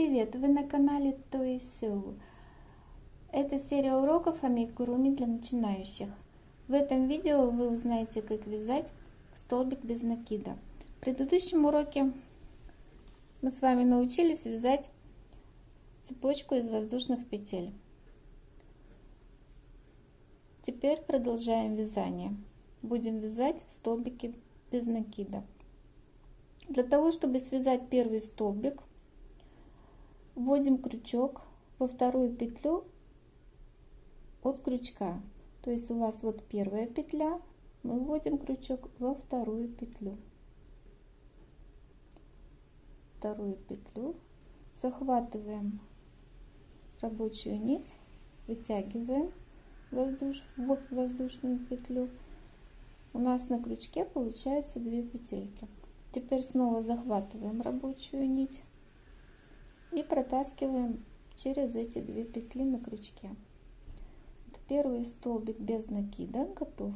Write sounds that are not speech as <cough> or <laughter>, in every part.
привет! Вы на канале Toy Это серия уроков амигуруми для начинающих. В этом видео вы узнаете, как вязать столбик без накида. В предыдущем уроке мы с вами научились вязать цепочку из воздушных петель. Теперь продолжаем вязание. Будем вязать столбики без накида. Для того, чтобы связать первый столбик, вводим крючок во вторую петлю от крючка. То есть у вас вот первая петля, мы вводим крючок во вторую петлю. Вторую петлю, захватываем рабочую нить, вытягиваем воздуш, воздушную петлю. У нас на крючке получается две петельки. Теперь снова захватываем рабочую нить и протаскиваем через эти две петли на крючке. Первый столбик без накида готов.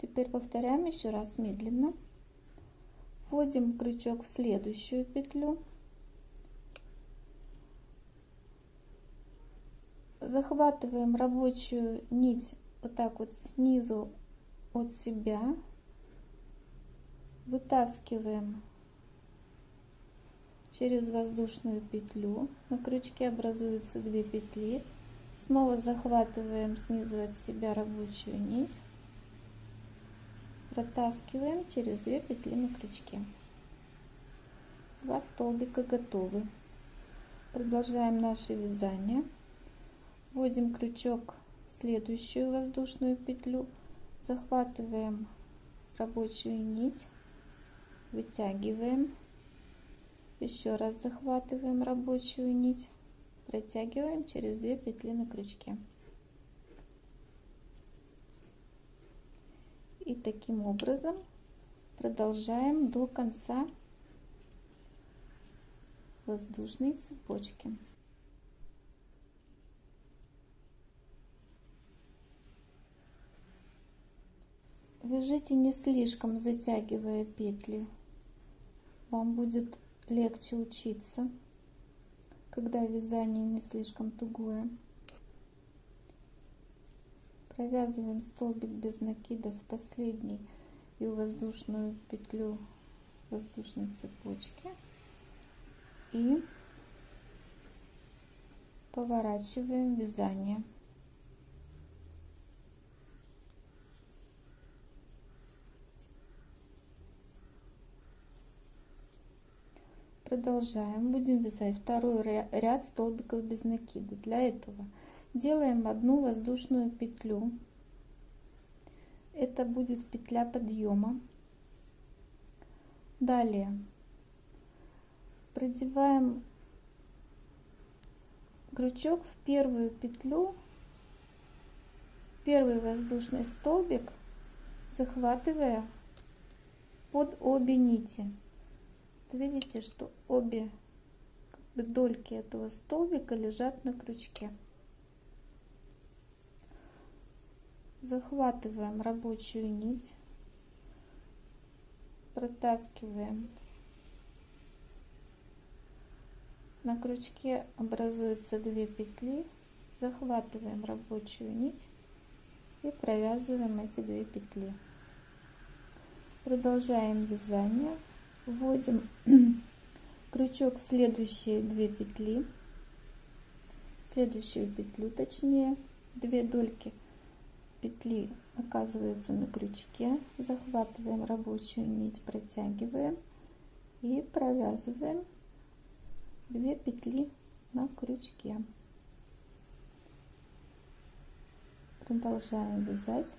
Теперь повторяем еще раз медленно. Вводим крючок в следующую петлю. Захватываем рабочую нить вот так вот снизу от себя вытаскиваем через воздушную петлю. На крючке образуются две петли. Снова захватываем снизу от себя рабочую нить. Протаскиваем через две петли на крючке. Два столбика готовы. Продолжаем наше вязание. Вводим крючок в следующую воздушную петлю. Захватываем рабочую нить. Вытягиваем, еще раз захватываем рабочую нить, протягиваем через две петли на крючке. И таким образом продолжаем до конца воздушной цепочки. Вяжите не слишком затягивая петли вам будет легче учиться, когда вязание не слишком тугое. Провязываем столбик без накида в последний и воздушную петлю воздушной цепочки и поворачиваем вязание. Продолжаем. Будем вязать второй ряд столбиков без накида. Для этого делаем одну воздушную петлю. Это будет петля подъема. Далее продеваем крючок в первую петлю, первый воздушный столбик, захватывая под обе нити видите, что обе дольки этого столбика лежат на крючке. Захватываем рабочую нить, протаскиваем. На крючке образуются две петли, захватываем рабочую нить и провязываем эти две петли. Продолжаем вязание вводим <clears throat> крючок в следующие две петли следующую петлю точнее две дольки петли оказываются на крючке захватываем рабочую нить протягиваем и провязываем две петли на крючке. Продолжаем вязать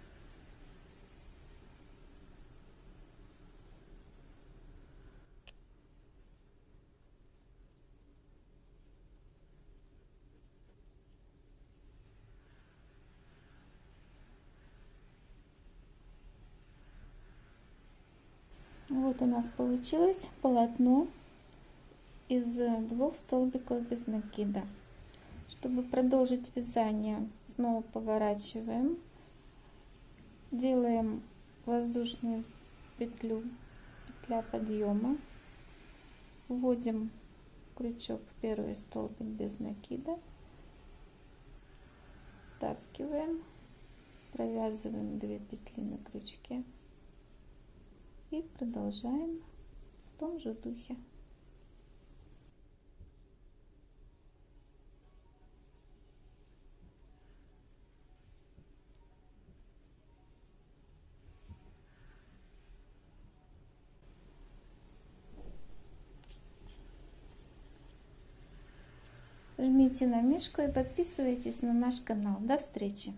Вот у нас получилось полотно из двух столбиков без накида. Чтобы продолжить вязание, снова поворачиваем, делаем воздушную петлю, петля подъема, вводим крючок первый столбик без накида. Втаскиваем провязываем 2 петли на крючке и продолжаем в том же духе Жмите на мишку и подписывайтесь на наш канал. До встречи!